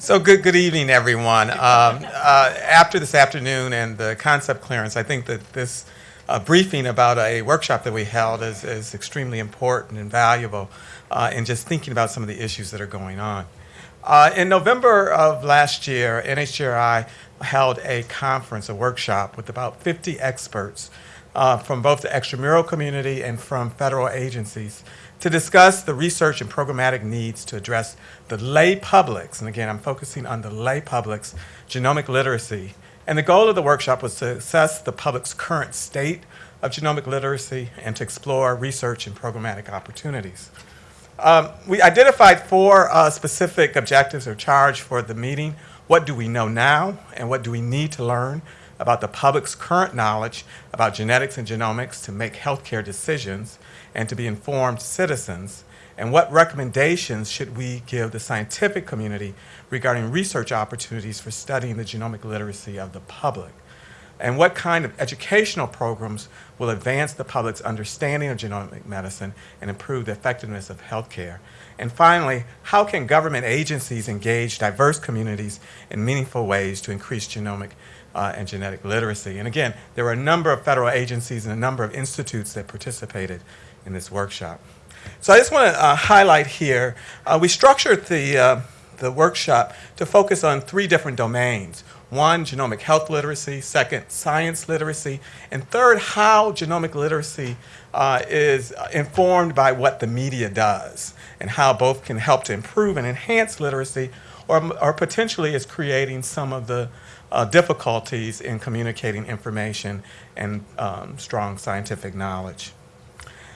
So good, good evening, everyone. Um, uh, after this afternoon and the concept clearance, I think that this uh, briefing about a workshop that we held is, is extremely important and valuable uh, in just thinking about some of the issues that are going on. Uh, in November of last year, NHGRI held a conference, a workshop with about 50 experts uh, from both the extramural community and from federal agencies to discuss the research and programmatic needs to address the lay public's, and again, I'm focusing on the lay public's genomic literacy. And the goal of the workshop was to assess the public's current state of genomic literacy and to explore research and programmatic opportunities. Um, we identified four uh, specific objectives or charge for the meeting. What do we know now and what do we need to learn about the public's current knowledge about genetics and genomics to make healthcare decisions and to be informed citizens? And what recommendations should we give the scientific community regarding research opportunities for studying the genomic literacy of the public? And what kind of educational programs will advance the public's understanding of genomic medicine and improve the effectiveness of healthcare? And finally, how can government agencies engage diverse communities in meaningful ways to increase genomic uh, and genetic literacy? And again, there were a number of federal agencies and a number of institutes that participated in this workshop. So I just want to uh, highlight here, uh, we structured the, uh, the workshop to focus on three different domains. One, genomic health literacy. Second, science literacy. And third, how genomic literacy uh, is informed by what the media does and how both can help to improve and enhance literacy or, or potentially is creating some of the uh, difficulties in communicating information and um, strong scientific knowledge.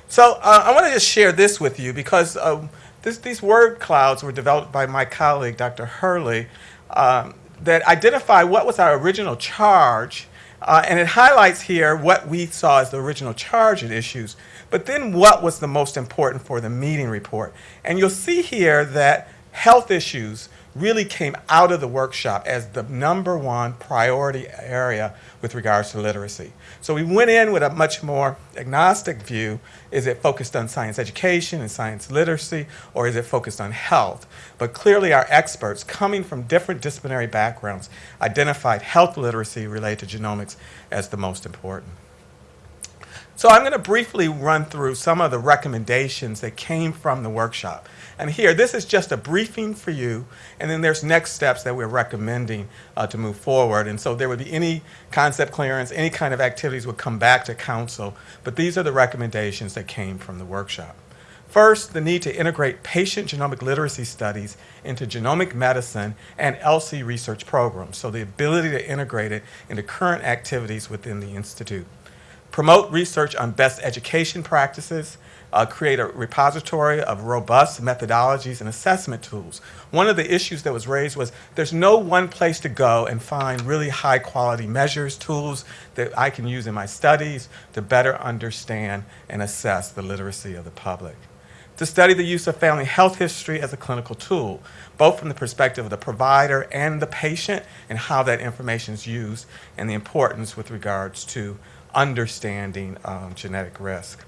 So uh, I want to just share this with you because uh, this, these word clouds were developed by my colleague, Dr. Hurle, um, that identify what was our original charge, uh, and it highlights here what we saw as the original charge at issues, but then what was the most important for the meeting report. And you'll see here that health issues really came out of the workshop as the number one priority area with regards to literacy. So we went in with a much more agnostic view. Is it focused on science education and science literacy, or is it focused on health? But clearly our experts, coming from different disciplinary backgrounds, identified health literacy related to genomics as the most important. So I'm going to briefly run through some of the recommendations that came from the workshop. And here, this is just a briefing for you, and then there's next steps that we're recommending uh, to move forward. And so there would be any concept clearance, any kind of activities would come back to council, but these are the recommendations that came from the workshop. First, the need to integrate patient genomic literacy studies into genomic medicine and ELSI research programs, so the ability to integrate it into current activities within the Institute. Promote research on best education practices, uh, create a repository of robust methodologies and assessment tools. One of the issues that was raised was there's no one place to go and find really high quality measures, tools that I can use in my studies to better understand and assess the literacy of the public. To study the use of family health history as a clinical tool, both from the perspective of the provider and the patient and how that information is used and the importance with regards to understanding um, genetic risk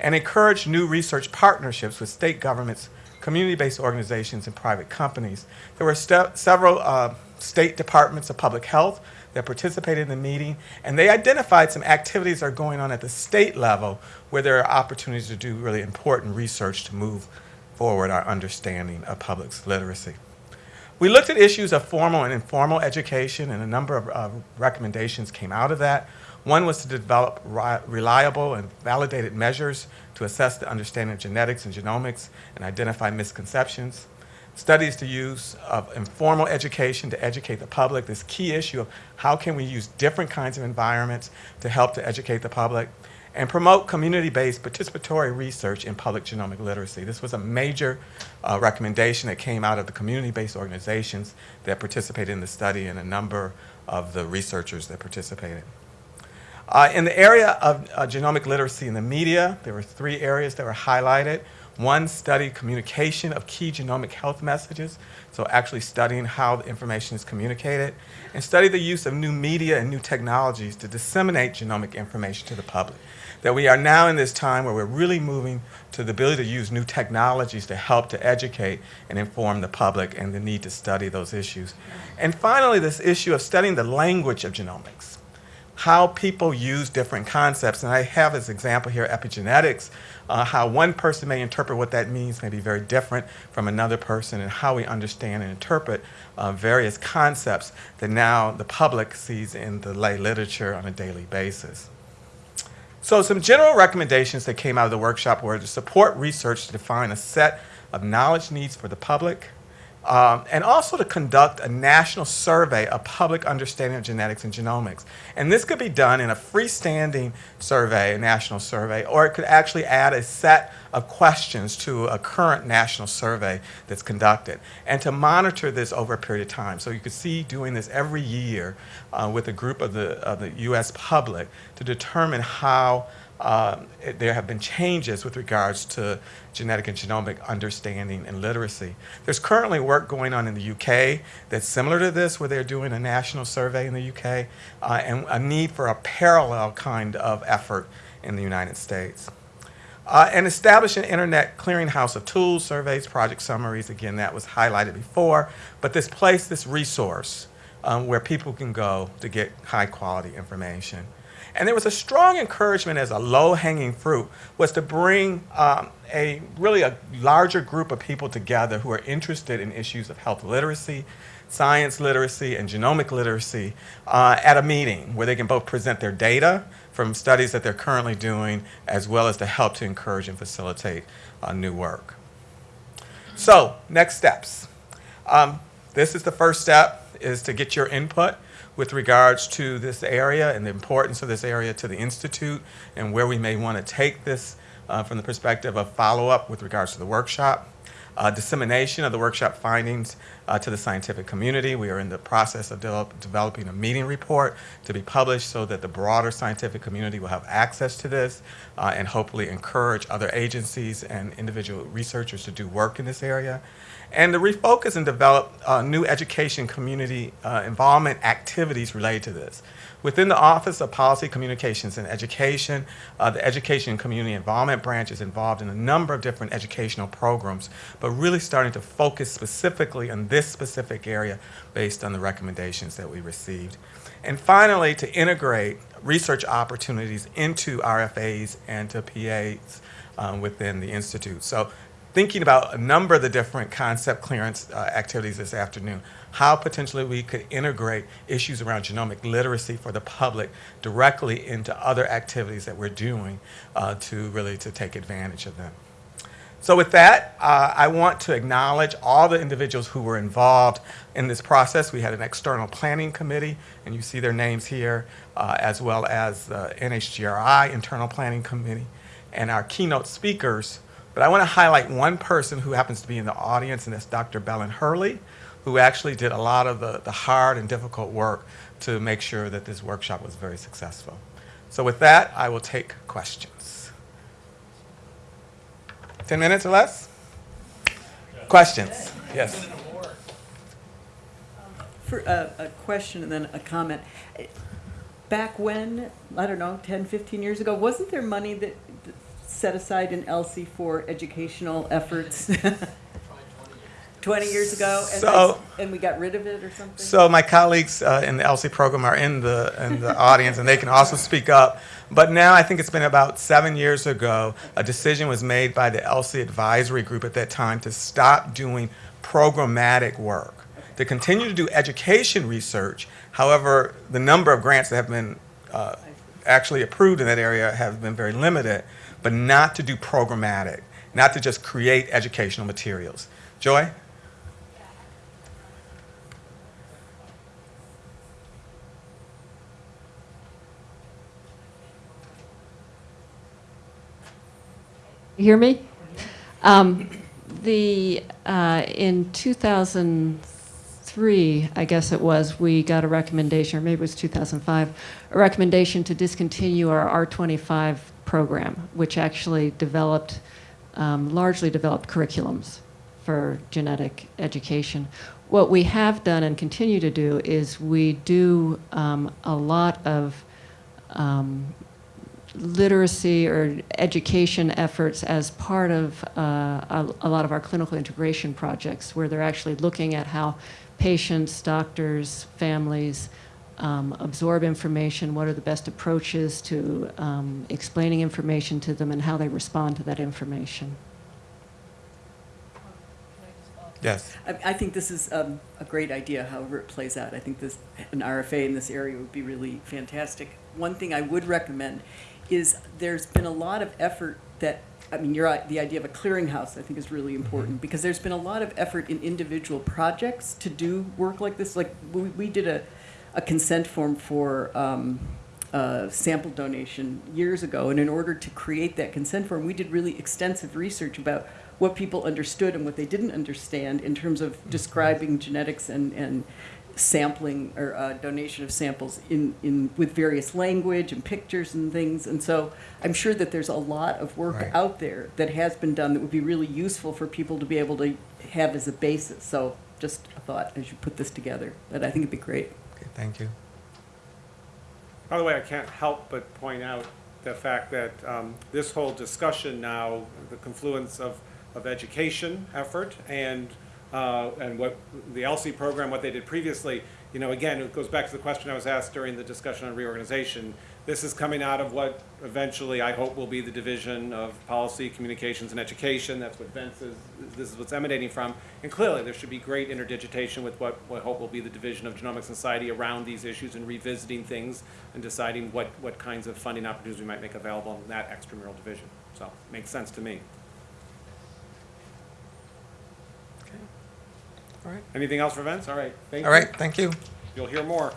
and encourage new research partnerships with state governments, community-based organizations, and private companies. There were several uh, state departments of public health that participated in the meeting, and they identified some activities that are going on at the state level where there are opportunities to do really important research to move forward our understanding of public literacy. We looked at issues of formal and informal education, and a number of uh, recommendations came out of that. One was to develop reliable and validated measures to assess the understanding of genetics and genomics and identify misconceptions. Studies to use of informal education to educate the public, this key issue of how can we use different kinds of environments to help to educate the public and promote community-based participatory research in public genomic literacy. This was a major uh, recommendation that came out of the community-based organizations that participated in the study and a number of the researchers that participated. Uh, in the area of uh, genomic literacy in the media, there were three areas that were highlighted. One studied communication of key genomic health messages, so actually studying how the information is communicated, and study the use of new media and new technologies to disseminate genomic information to the public. That we are now in this time where we're really moving to the ability to use new technologies to help to educate and inform the public and the need to study those issues. And finally, this issue of studying the language of genomics, how people use different concepts. And I have as example here epigenetics, uh, how one person may interpret what that means may be very different from another person and how we understand and interpret uh, various concepts that now the public sees in the lay literature on a daily basis. So some general recommendations that came out of the workshop were to support research to define a set of knowledge needs for the public, um, and also to conduct a national survey of public understanding of genetics and genomics. And this could be done in a freestanding survey, a national survey, or it could actually add a set of questions to a current national survey that's conducted, and to monitor this over a period of time. So you could see doing this every year uh, with a group of the, of the U.S. public to determine how uh, there have been changes with regards to genetic and genomic understanding and literacy. There's currently work going on in the UK that's similar to this, where they're doing a national survey in the UK, uh, and a need for a parallel kind of effort in the United States. Uh, and establish an internet clearinghouse of tools, surveys, project summaries. Again, that was highlighted before. But this place, this resource, um, where people can go to get high quality information. And there was a strong encouragement as a low-hanging fruit was to bring um, a really a larger group of people together who are interested in issues of health literacy, science literacy, and genomic literacy uh, at a meeting where they can both present their data from studies that they're currently doing as well as to help to encourage and facilitate uh, new work. So next steps. Um, this is the first step is to get your input with regards to this area and the importance of this area to the Institute and where we may want to take this uh, from the perspective of follow-up with regards to the workshop. Uh, dissemination of the workshop findings uh, to the scientific community. We are in the process of de developing a meeting report to be published so that the broader scientific community will have access to this uh, and hopefully encourage other agencies and individual researchers to do work in this area and to refocus and develop uh, new education community uh, involvement activities related to this. Within the Office of Policy Communications and Education, uh, the Education and Community Involvement Branch is involved in a number of different educational programs, but really starting to focus specifically on this specific area based on the recommendations that we received. And finally, to integrate research opportunities into RFAs and to PAs um, within the Institute. So thinking about a number of the different concept clearance uh, activities this afternoon, how potentially we could integrate issues around genomic literacy for the public directly into other activities that we're doing uh, to really to take advantage of them. So with that, uh, I want to acknowledge all the individuals who were involved in this process. We had an external planning committee, and you see their names here, uh, as well as the NHGRI internal planning committee, and our keynote speakers but I want to highlight one person who happens to be in the audience, and that's Dr. Belen Hurle, who actually did a lot of the, the hard and difficult work to make sure that this workshop was very successful. So with that, I will take questions. 10 minutes or less? Questions? Yes. For uh, a question and then a comment. Back when, I don't know, 10, 15 years ago, wasn't there money that set aside in ELSI for educational efforts 20 years ago? And, So- and we got rid of it or something? So my colleagues uh, in the ELSI program are in the, in the audience, and they can also speak up. But now, I think it's been about seven years ago, a decision was made by the ELSI advisory group at that time to stop doing programmatic work, to continue to do education research. However, the number of grants that have been uh, actually approved in that area have been very limited, but not to do programmatic, not to just create educational materials. Joy? You hear me? Um, the uh, in 2003, I guess it was, we got a recommendation, or maybe it was 2005, a recommendation to discontinue our R25 program, which actually developed, um, largely developed curriculums for genetic education. What we have done and continue to do is we do um, a lot of um, literacy or education efforts as part of uh, a, a lot of our clinical integration projects, where they're actually looking at how patients, doctors, families um, absorb information, what are the best approaches to um, explaining information to them, and how they respond to that information. Yes. I, I think this is um, a great idea, however it plays out. I think this, an RFA in this area would be really fantastic. One thing I would recommend is there's been a lot of effort that, I mean, you're, the idea of a clearinghouse, I think is really important, because there's been a lot of effort in individual projects to do work like this. Like, we, we did a, a consent form for, um, uh, sample donation years ago, and in order to create that consent form, we did really extensive research about what people understood and what they didn't understand in terms of describing genetics and, and sampling or uh, donation of samples in, in with various language and pictures and things. And so I'm sure that there's a lot of work Right. out there that has been done that would be really useful for people to be able to have as a basis. So just a thought as you put this together, that I think it'd be great. Okay, thank you. By the way, I can't help but point out the fact that um, this whole discussion now, the confluence of, of education effort and, uh, and what the ELSI program, what they did previously, you know, again, it goes back to the question I was asked during the discussion on reorganization. This is coming out of what eventually I hope will be the division of policy, communications, and education. That's what Vince is, this is what's emanating from. And clearly, there should be great interdigitation with what, I hope will be the division of genomic society around these issues and revisiting things and deciding what, what kinds of funding opportunities we might make available in that extramural division. So, makes sense to me. All right. Anything else for Vince? All right, thank you. All right, thank you. You'll hear more.